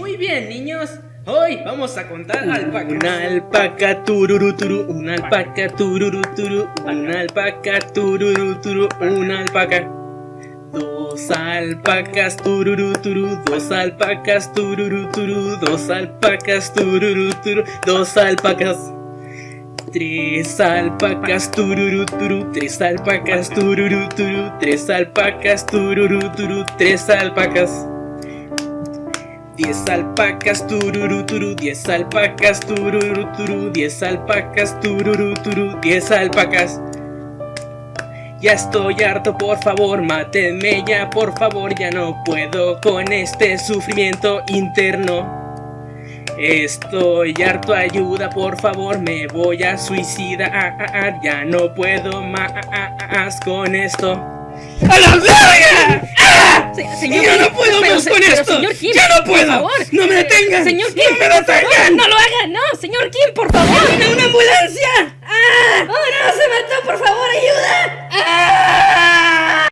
Muy bien, niños. Hoy vamos a contar alpacas. Una alpaca tururu turu, una alpaca tururu turu, una alpaca tururu turu, una alpaca. Dos alpacas tururu turu, dos alpacas tururu turu, dos alpacas tururu turu, dos alpacas. Tres alpacas tururu turu, tres alpacas tururu turu, tres alpacas tururu turu, tres alpacas. Diez alpacas tururu turu, diez alpacas tururu turu, diez alpacas tururu turu, diez alpacas. Ya estoy harto, por favor, mátenme ya, por favor, ya no puedo con este sufrimiento interno. Estoy harto, ayuda, por favor, me voy a suicidar, ya no puedo más con esto. ¡A! Señor no puedo pero, más con pero, esto! Señor Kim, no puedo! Por favor. ¡No me detengan! ¡Señor Kim! ¡No me detengan! ¡No lo hagan! ¡No! ¡Señor Kim, por favor! Una ambulancia! ¡Ah!